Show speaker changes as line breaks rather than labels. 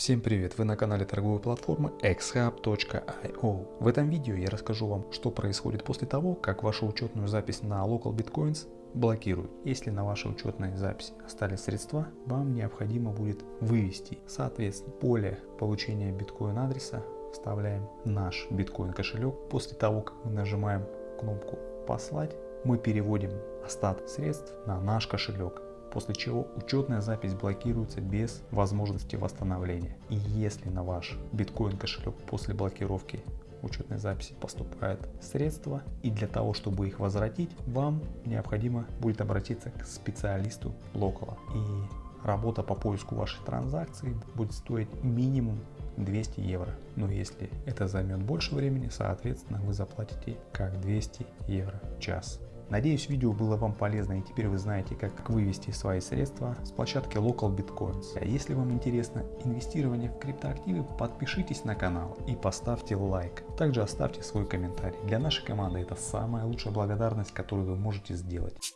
Всем привет! Вы на канале торговой платформы xhub.io. В этом видео я расскажу вам, что происходит после того, как вашу учетную запись на Local Bitcoins блокируют. Если на вашей учетной записи остались средства, вам необходимо будет вывести. Соответственно, поле получения биткоин адреса вставляем наш биткоин кошелек. После того, как мы нажимаем кнопку послать, мы переводим остаток средств на наш кошелек после чего учетная запись блокируется без возможности восстановления. И если на ваш биткоин кошелек после блокировки учетной записи поступают средства и для того чтобы их возвратить вам необходимо будет обратиться к специалисту локала и работа по поиску вашей транзакции будет стоить минимум 200 евро. Но если это займет больше времени, соответственно вы заплатите как 200 евро в час. Надеюсь видео было вам полезно и теперь вы знаете как вывести свои средства с площадки Local Bitcoins. А если вам интересно инвестирование в криптоактивы, подпишитесь на канал и поставьте лайк. Также оставьте свой комментарий. Для нашей команды это самая лучшая благодарность, которую вы можете сделать.